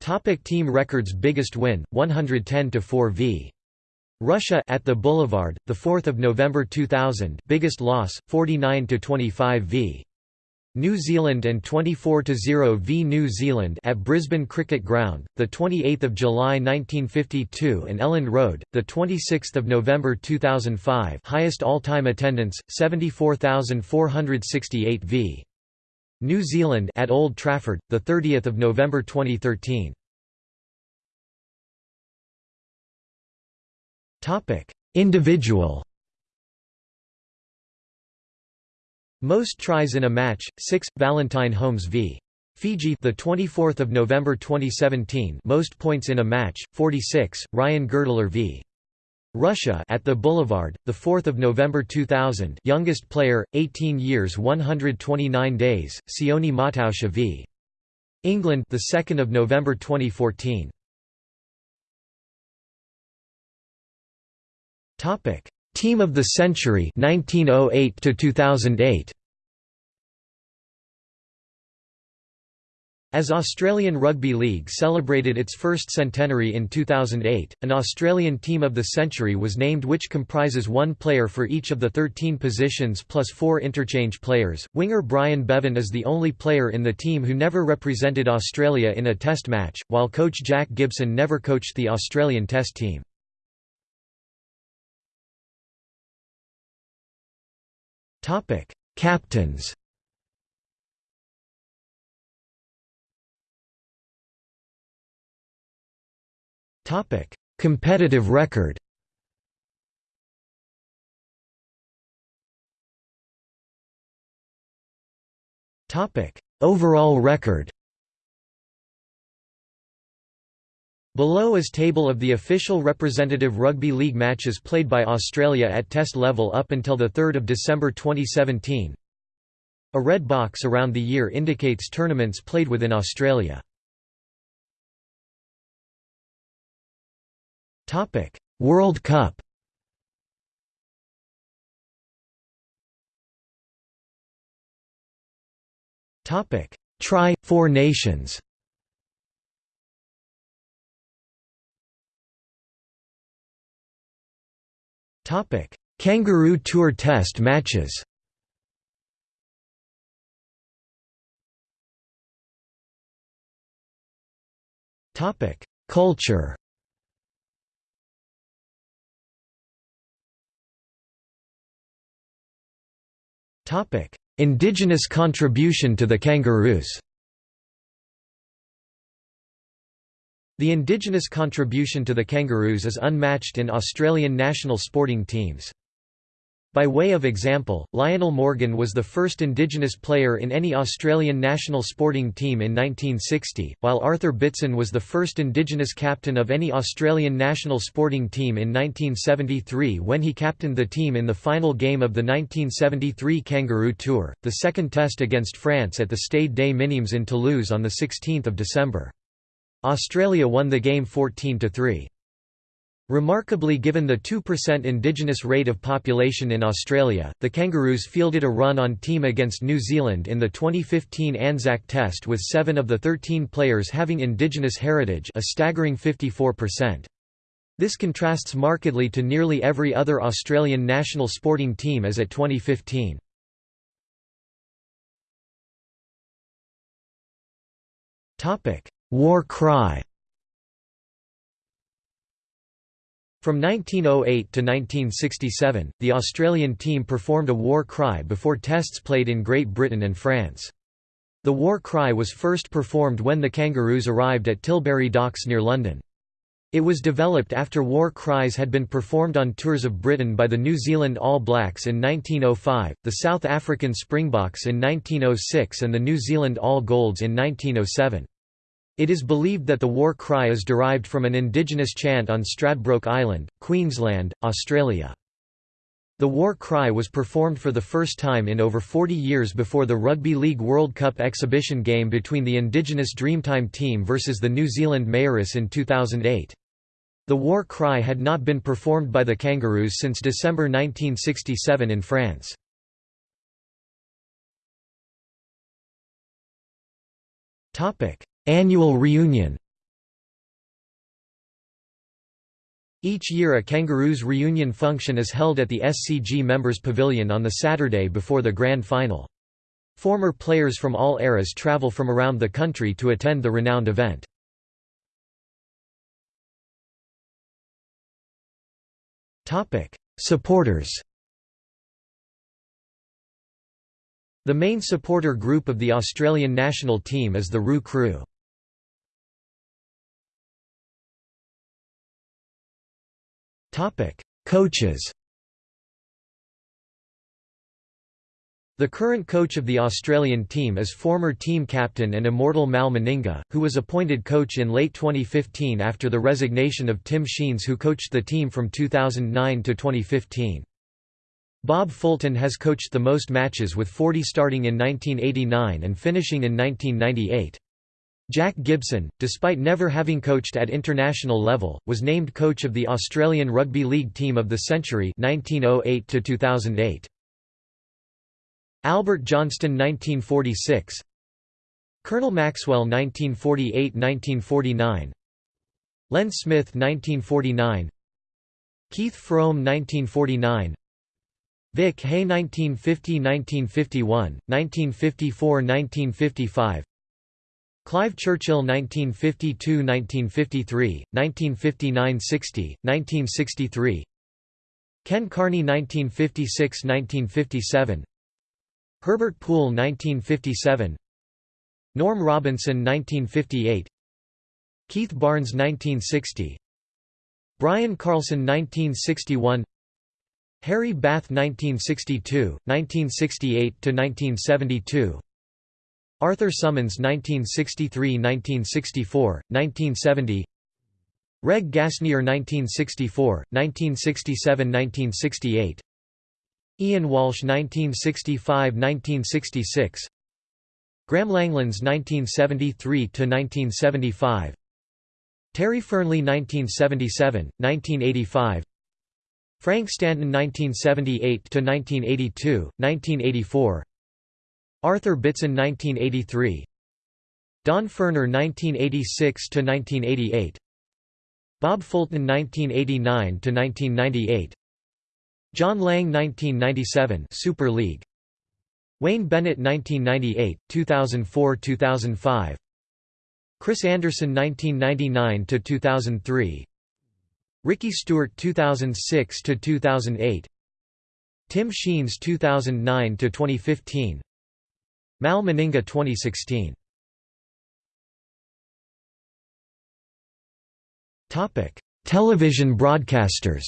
Topic team records Biggest win 110 to 4 v Russia at the Boulevard, the 4th of November 2000, biggest loss 49 to 25 v. New Zealand and 24 to 0 v New Zealand at Brisbane Cricket Ground, the 28th of July 1952 and Elland Road, the 26th of November 2005, highest all-time attendance 74,468 v. New Zealand at Old Trafford, the 30th of November 2013. Topic: Individual. Most tries in a match 6 Valentine Holmes v. Fiji the 24th of November 2017 most points in a match 46 Ryan Girdler v. Russia at the Boulevard the 4th of November 2000 youngest player 18 years 129 days Sione Mautauskas v. England the 2nd of November 2014 Topic: Team of the Century 1908 to 2008. As Australian Rugby League celebrated its first centenary in 2008, an Australian Team of the Century was named which comprises one player for each of the 13 positions plus four interchange players. Winger Brian Bevan is the only player in the team who never represented Australia in a test match, while coach Jack Gibson never coached the Australian test team. Topic: Captains. Topic: Competitive record. Topic: Overall record. Below is table of the official representative rugby league matches played by Australia at test level up until 3 December 2017. A red box around the year indicates tournaments played within Australia. World Cup Tri Four Nations Topic: Kangaroo Tour Test matches. Topic: Culture. Topic: Indigenous contribution to the Kangaroos. The indigenous contribution to the Kangaroos is unmatched in Australian national sporting teams. By way of example, Lionel Morgan was the first Indigenous player in any Australian national sporting team in 1960, while Arthur Beetson was the first Indigenous captain of any Australian national sporting team in 1973 when he captained the team in the final game of the 1973 Kangaroo Tour, the second test against France at the Stade des Minimes in Toulouse on 16 December. Australia won the game 14–3. Remarkably given the 2% indigenous rate of population in Australia, the Kangaroos fielded a run-on team against New Zealand in the 2015 Anzac Test with seven of the 13 players having indigenous heritage a staggering 54%. This contrasts markedly to nearly every other Australian national sporting team as at 2015. War cry From 1908 to 1967, the Australian team performed a war cry before tests played in Great Britain and France. The war cry was first performed when the Kangaroos arrived at Tilbury Docks near London. It was developed after war cries had been performed on tours of Britain by the New Zealand All Blacks in 1905, the South African Springboks in 1906 and the New Zealand All Golds in 1907. It is believed that the war cry is derived from an indigenous chant on Stradbroke Island, Queensland, Australia. The war cry was performed for the first time in over 40 years before the Rugby League World Cup exhibition game between the indigenous Dreamtime team versus the New Zealand Maoris in 2008. The war cry had not been performed by the Kangaroos since December 1967 in France. Topic: Annual reunion Each year a Kangaroos reunion function is held at the SCG Members Pavilion on the Saturday before the Grand Final. Former players from all eras travel from around the country to attend the renowned event. Supporters The main supporter group of the Australian national team is the Roo Crew. Coaches The current coach of the Australian team is former team captain and immortal Mal Meninga, who was appointed coach in late 2015 after the resignation of Tim Sheens who coached the team from 2009 to 2015. Bob Fulton has coached the most matches with 40 starting in 1989 and finishing in 1998. Jack Gibson, despite never having coached at international level, was named coach of the Australian Rugby League Team of the Century 1908 2008. Albert Johnston 1946 Colonel Maxwell 1948–1949 Len Smith 1949 Keith Froome 1949 Vic Hay 1950–1951, 1954–1955 Clive Churchill 1952–1953, 1959–60, 1963 Ken Carney 1956–1957 Herbert Poole 1957 Norm Robinson 1958 Keith Barnes 1960 Brian Carlson 1961 Harry Bath 1962, 1968–1972 Arthur Summons 1963–1964, 1970 Reg Gasnier 1964, 1967–1968 Ian Walsh 1965–1966 Graeme Langlands 1973–1975 Terry Fearnley 1977, 1985 Frank Stanton 1978–1982, 1984 Arthur Beetson 1983 Don Furner 1986–1988 Bob Fulton 1989–1998 John Lang 1997 Super League. Wayne Bennett 1998 2004-2005 Chris Anderson 1999 to 2003 Ricky Stuart 2006 to 2008 Tim Sheens 2009 to 2015 Mal Meninga 2016 Topic. Television broadcasters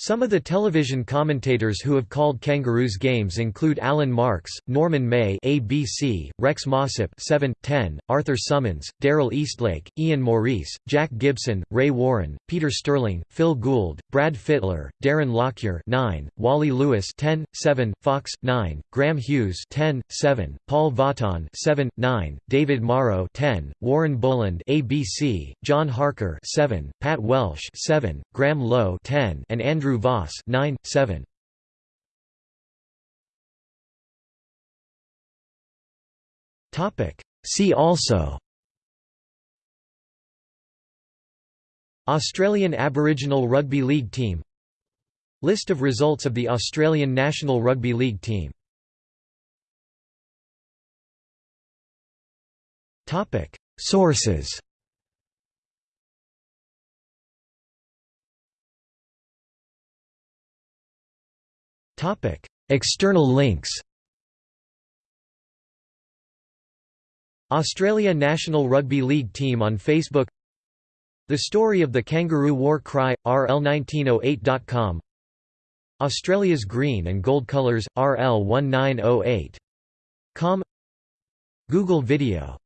Some of the television commentators who have called Kangaroos games include Alan Marks, Norman May ABC, Rex Mossop 7, 10, Arthur Summons, Daryl Eastlake, Ian Maurice, Jack Gibson, Ray Warren, Peter Sterling, Phil Gould, Brad Fittler, Darren Lockyer 9, Wally Lewis 10, 7, Fox 9, Graham Hughes 10, 7, Paul Vautin 7, 9, David Morrow 10, Warren Boland ABC, John Harker 7, Pat Welsh 7, Graham Lowe 10, and Andrew Andrew Voss 9, 7. See also. Australian Aboriginal Rugby League team. List of results of the Australian National Rugby League team. Sources Topic: External links. Australia National Rugby League team on Facebook. The story of the Kangaroo War Cry RL1908.com. Australia's green and gold colours RL1908.com. Google Video